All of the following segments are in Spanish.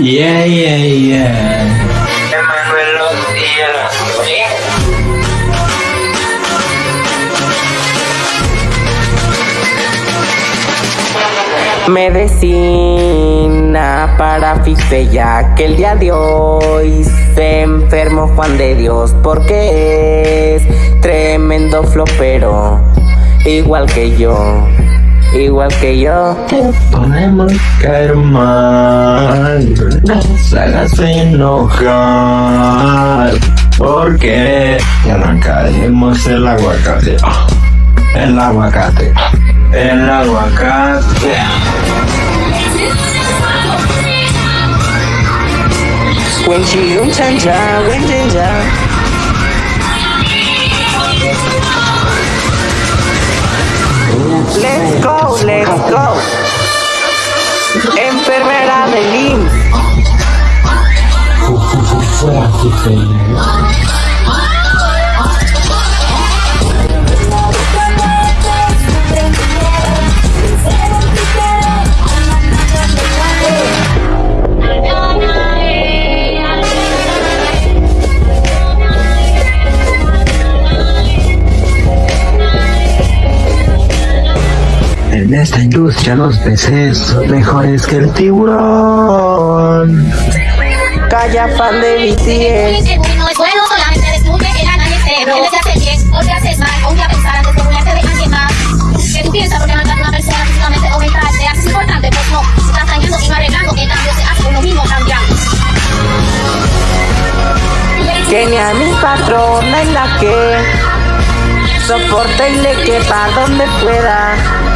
Yeah, yeah, yeah. Medicina para Fife ya que el día de hoy se enfermó Juan de Dios porque es tremendo flopero, igual que yo, igual que yo. Te podemos caer mal, no se hagas enojar, porque te arrancaremos el aguacate, el aguacate, el aguacate. When she un chanja, when chanja. Enfermera de IMSS. Esta industria los peces son mejores que el tiburón. Calla fan de BTS. Que no es bueno solamente descubre que la nadie se Tienes que hacer bien o te haces mal o día pensar antes de burlarte de alguien más Que tú piensas porque matar a una persona físicamente o mental te haces importante Pues no, estás dañando y no arreglando En cambio se hace uno mismo cambiando Que ni a mi patrona en la que soporte y le quepa donde pueda.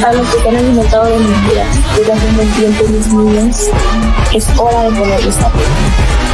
para los que se han alimentado de mentiras desde hace un buen tiempo, mis niños, es hora de ponerles a.